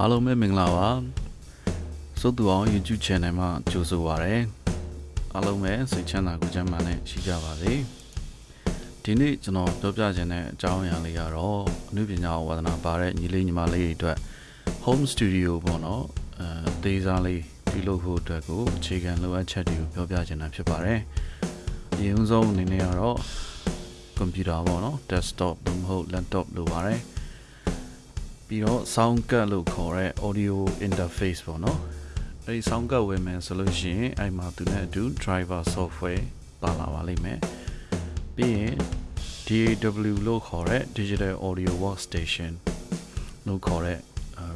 အားလုံးပဲမင်္ဂလာပါစိုးသူအောင် YouTube channel မှာကြိုဆိုပါရစေအားလုံးပဲစိတ်ချမ်းသာကိုယ်ချမ်းသာနဲ့ရှိကြပါစေဒီနေ့ကျွန်တော်ပြောပြခြင်းတဲ့အကြောင်းအရာလေးကတော့အနုပညာဝါသနာပါတဲ့ညီလေးညီမလေးတွေအတွက် home studio ပေါ့နော်အဲဒေးစားလေးပြုလုပ်ဖို့အတွက်ကိုအခြေခံလိုအပ်ချက်တွေကိုပြောပြခြင်းတာဖြစ်ပါတယ်အရင်ဆုံးအနေနဲ့ကတော့ကွန်ပျူတာပေါ့နော် desktop သို့မဟုတ် laptop လိုပါတယ် ပြီးတော့ sound card လို့ခေါ်တဲ့ audio interface ပေါ့နော်အဲဒီ sound card ဝယ်မယ်ဆိုလို့ရှိရင်အဲ့မှာသူနဲ့အတူ driver software ပါလာပါလိမ့်မယ်ပြီးရင် DAW လို့ခေါ်တဲ့ digital audio workstation လို့ခေါ်တဲ့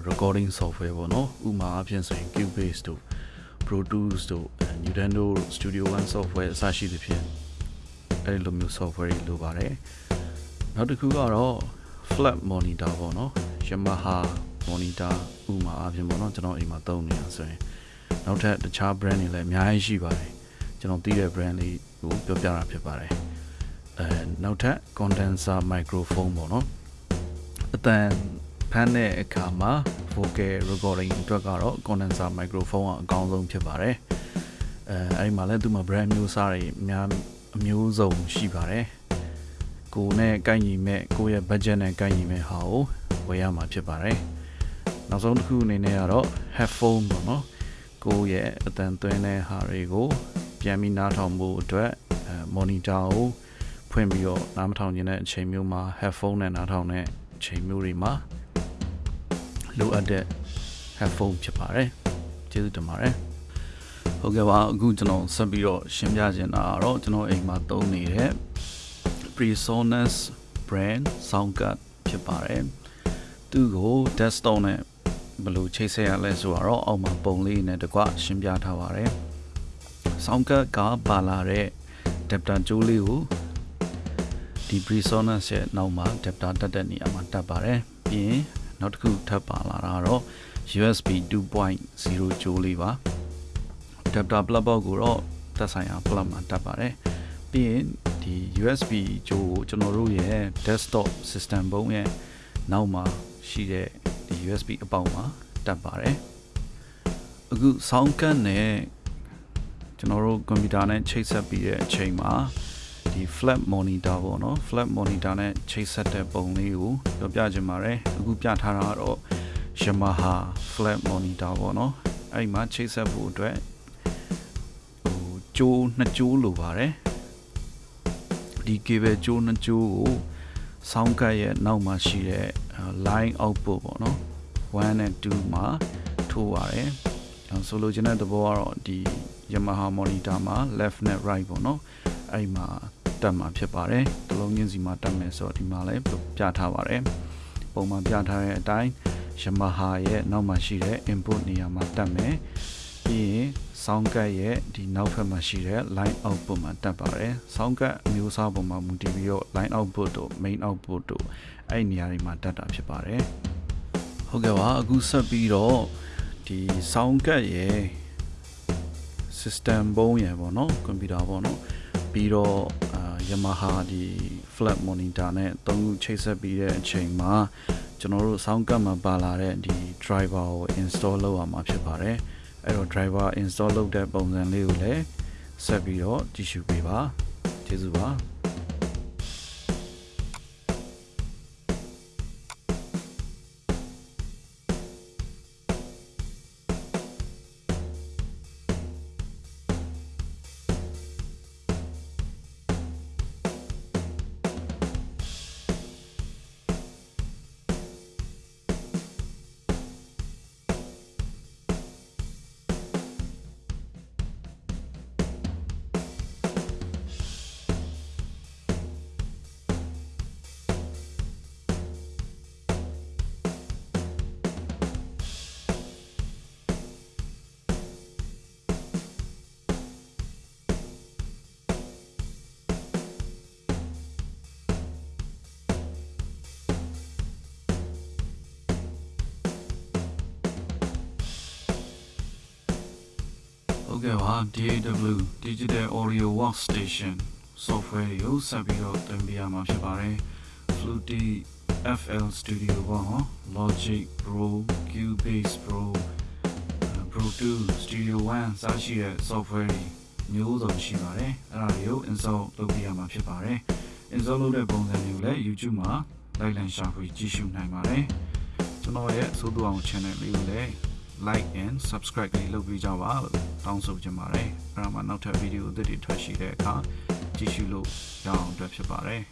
recording software ပေါ့နော်ဥမာအဖြစ်ဆိုရင် Cubase တို့ Pro Tools တို့ Nintendo Studio One software အစရှိသဖြင့်အဲဒီလိုမျိုး software တွေလိုပါတယ်နောက်တစ်ခုကတော့ flat monitor ပေါ့နော် Yamaha monitor ဥမာအဖြစ်ပေါ့နော်ကျွန်တော်အိမ်မှာသုံးနေတာဆိုရင်နောက်ထပ်တခြား brand တွေလည်းအများကြီးရှိပါတယ်ကျွန်တော်သိတဲ့ brand လေးကိုပြောပြတာဖြစ်ပါတယ်အဲနောက်ထပ် condenser microphone ပေါ့နော်အတန်ဖမ်းတဲ့အခါမှာ vocal recording အတွက်ကတော့ condenser microphone ကအကောင်းဆုံးဖြစ်ပါတယ်အဲအဲဒီမှာလည်းသူ့မှာ brand မျိုးစားတွေအများအမျိုးစုံရှိပါတယ် ကိုနဲ့ကိုက်ညီမဲ့ကိုရဲ့ budget နဲ့ကိုက်ညီမဲ့ဟာကိုဝယ်ရမှာဖြစ်ပါတယ်နောက်ဆုံးတစ်ခုအနေနဲ့ကတော့ headphone ပေါ့နော်ကိုရဲ့အတန်သွင်းတဲ့ဟာတွေကိုပြန်ပြီးနားထောင်ဖို့အတွက်အဲ monitor ကိုဖွင့်ပြီးတော့နားမထောင်ခြင်းတဲ့အချိန်မျိုးမှာ headphone နဲ့နားထောင်တဲ့အချိန်မျိုးတွေမှာလိုအပ်တဲ့ headphone ဖြစ်ပါတယ်ကျေးဇူးတင်ပါတယ်ဟုတ်ကဲ့ပါအခုကျွန်တော်ဆက်ပြီးတော့ရှင်းပြချင်တာကတော့ကျွန်တော်အိမ်မှာသုံးနေတဲ့ PreSonus brand sound card ဖြစ်ပါတယ်သူ့ကို desktop နဲ့ဘယ်လိုချိတ်ဆက်ရလဲဆိုတော့အောက်မှာပုံလေးနဲ့တကွရှင်းပြထားပါတယ်။ sound card ကပါလာတဲ့ adapter ကြိုးလေးကိုဒီ PreSonus ရဲ့နောက်မှာ adapter တက်တဲ့နေရာမှာတက်ပါတယ်။ပြီးရင်နောက်တစ်ခုထပ်ပါလာတာတော့ USB 2.0ကြိုးလေးပါ။ adapter plug ပေါက်ကိုတော့သက်ဆိုင်ရာ plug မှာတက်ပါတယ်။ပြီးရင်ဒီ USB ကြိုးကိုကျွန်တော်တို့ရဲ့ desktop system ဘုံရဲ့နောက်မှာရှိတဲ့ဒီ USB အပေါက်မှာတက်ပါတယ်အခု sound card နဲ့ကျွန်တော်တို့ကွန်ပျူတာနဲ့ချိတ်ဆက်ပြီးတဲ့အချိန်မှာဒီ flat monitor ပေါ့နော် flat monitor နဲ့ချိတ်ဆက်တဲ့ပုံလေးကိုပြောပြချင်ပါတယ်အခုပြထားတာကတော့ Yamaha flat monitor ပေါ့နော်အဲ့ဒီမှာချိတ်ဆက်ဖို့အတွက်ဟိုကြိုးနှစ်ကြိုးလိုပါတယ် ဒီ cable ကြိုးနှစ်ကြိုးကို sound card ရဲ့နောက်မှာရှိတဲ့ line output ပေါ့နော်1နဲ့2မှာထိုးရတယ်ဆိုလိုချင်တဲ့သဘောကတော့ဒီ Yamaha monitor မှာ left နဲ့ right ပေါ့နော်အဲ့မှာတက်မှာဖြစ်ပါတယ်တလုံးချင်းစီမှာတက်မယ်ဆိုတော့ဒီမှာလည်းပြထားပါတယ်ပုံမှန်ပြထားတဲ့အတိုင်း Yamaha ရဲ့နောက်မှာရှိတဲ့ input နေရာမှာတက်မယ် ပြီးရင် sound card ရဲ့ဒီနောက်ဘက်မှာရှိတဲ့ line output မှာတက်ပါတယ် sound card အမျိုးအစားပုံမှာမူတည်ပြီးတော့ line output တို့ main output တို့အဲ့နေရာတွေမှာတက်တာဖြစ်ပါတယ်ဟုတ်ကဲ့ပါအခုဆက်ပြီးတော့ဒီ sound card ရဲ့ system ဘုံရယ်ပေါ့နော်ကွန်ပျူတာပေါ့နော်ပြီးတော့အာ Yamaha ဒီ flat monitor နဲ့သုံးခုချိတ်ဆက်ပြီးတဲ့အချိန်မှာကျွန်တော်တို့ sound card မှာပါလာတဲ့ဒီ driver ကို install လုပ်ရမှာဖြစ်ပါတယ် အဲ့တော့ driver install လုပ်တဲ့ပုံစံလေးကိုလည်းဆက်ပြီးတော့ကြည့်ရှုပေးပါကျေးဇူးပါ ဟုတ်ကဲ့ပါ DAW Digital Audio Workstation software ကိုဆက်ပြီးတော့သင်ပေးရမှာဖြစ်ပါတယ် Fluty FL Studio ပေါ့ဟော Logic Pro Cubase Pro အဲ Pro 2 Studio One စရှိတဲ့ software တွေမျိုးစုံရှိပါတယ်အဲ့ဒါတွေကို install လုပ်ပြရမှာဖြစ်ပါတယ် install လုပ်တဲ့ပုံစံတွေကိုလည်း YouTube မှာ လိုက်လံရှာဖွေကြည့်ရှုနိုင်ပါတယ်ကျွန်တော်ရဲ့သို့တော်အောင် channel လေးကိုလည်း like and subscribe လေးလုပ်ပေးကြပါလို့တောင်းဆိုချင်ပါတယ်အဲ့ဒါမှနောက်ထပ်ဗီဒီယိုအသစ်တွေထွက်ရှိတဲ့အခါကြည့်ရှုလို့ရအောင်အတွက်ဖြစ်ပါတယ်